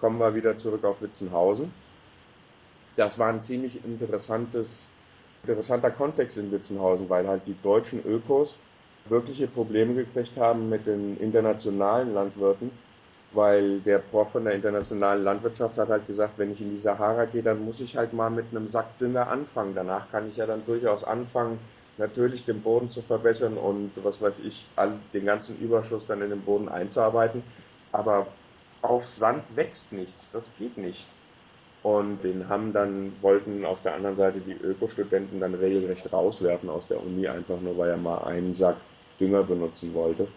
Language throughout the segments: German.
kommen wir wieder zurück auf Witzenhausen. Das war ein ziemlich interessantes, interessanter Kontext in Witzenhausen, weil halt die deutschen Ökos wirkliche Probleme gekriegt haben mit den internationalen Landwirten, weil der Prof von der internationalen Landwirtschaft hat halt gesagt, wenn ich in die Sahara gehe, dann muss ich halt mal mit einem Sack Dünger anfangen. Danach kann ich ja dann durchaus anfangen, natürlich den Boden zu verbessern und was weiß ich, den ganzen Überschuss dann in den Boden einzuarbeiten. Aber auf Sand wächst nichts, das geht nicht. Und den haben dann, wollten auf der anderen Seite die Ökostudenten dann regelrecht rauswerfen aus der Uni, einfach nur weil er mal einen Sack Dünger benutzen wollte.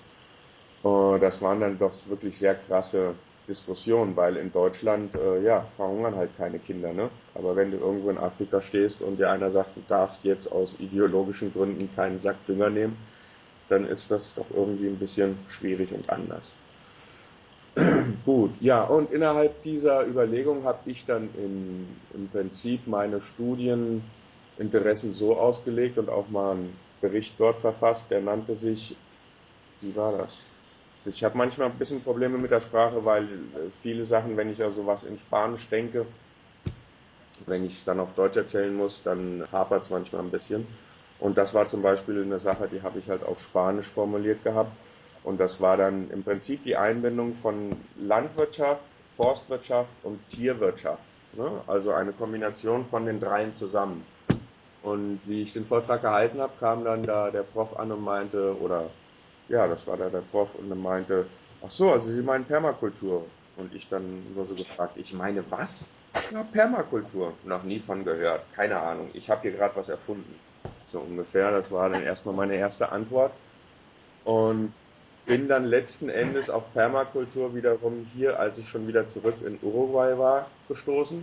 Und das waren dann doch wirklich sehr krasse Diskussionen, weil in Deutschland, äh, ja, verhungern halt keine Kinder, ne? Aber wenn du irgendwo in Afrika stehst und dir einer sagt, du darfst jetzt aus ideologischen Gründen keinen Sack Dünger nehmen, dann ist das doch irgendwie ein bisschen schwierig und anders. Gut, ja, und innerhalb dieser Überlegung habe ich dann in, im Prinzip meine Studieninteressen so ausgelegt und auch mal einen Bericht dort verfasst, der nannte sich, wie war das? Ich habe manchmal ein bisschen Probleme mit der Sprache, weil viele Sachen, wenn ich also was in Spanisch denke, wenn ich es dann auf Deutsch erzählen muss, dann hapert es manchmal ein bisschen. Und das war zum Beispiel eine Sache, die habe ich halt auf Spanisch formuliert gehabt. Und das war dann im Prinzip die Einbindung von Landwirtschaft, Forstwirtschaft und Tierwirtschaft. Ne? Also eine Kombination von den dreien zusammen. Und wie ich den Vortrag gehalten habe, kam dann da der Prof an und meinte, oder ja, das war da der Prof und er meinte, ach so, also Sie meinen Permakultur. Und ich dann nur so gefragt, ich meine was? Ja, Permakultur. Noch nie von gehört. Keine Ahnung. Ich habe hier gerade was erfunden. So ungefähr. Das war dann erstmal meine erste Antwort. Und bin dann letzten Endes auf Permakultur wiederum hier, als ich schon wieder zurück in Uruguay war, gestoßen.